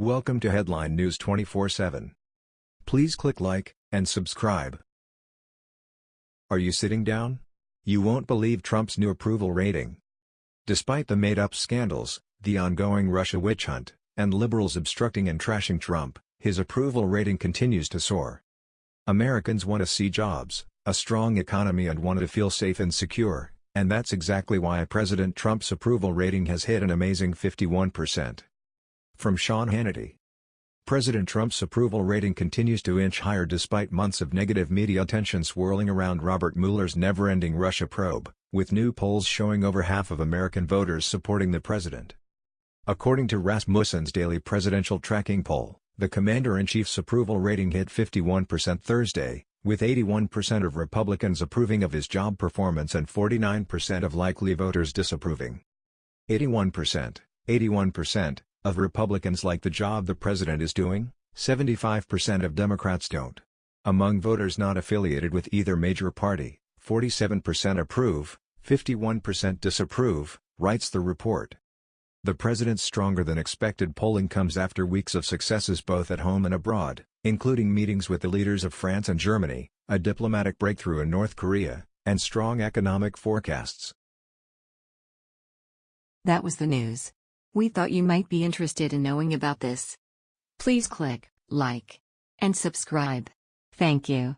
Welcome to Headline News 24/7. Please click like and subscribe. Are you sitting down? You won't believe Trump's new approval rating. Despite the made-up scandals, the ongoing Russia witch hunt, and liberals obstructing and trashing Trump, his approval rating continues to soar. Americans want to see jobs, a strong economy and want to feel safe and secure, and that's exactly why President Trump's approval rating has hit an amazing 51%. From Sean Hannity. President Trump's approval rating continues to inch higher despite months of negative media attention swirling around Robert Mueller's never-ending Russia probe, with new polls showing over half of American voters supporting the president. According to Rasmussen's daily presidential tracking poll, the commander-in-chief's approval rating hit 51% Thursday, with 81% of Republicans approving of his job performance and 49% of likely voters disapproving. 81%, 81%, of Republicans like the job the president is doing, 75% of Democrats don't. Among voters not affiliated with either major party, 47% approve, 51% disapprove, writes the report. The president's stronger-than-expected polling comes after weeks of successes both at home and abroad, including meetings with the leaders of France and Germany, a diplomatic breakthrough in North Korea, and strong economic forecasts. That was the news. We thought you might be interested in knowing about this. Please click like and subscribe. Thank you.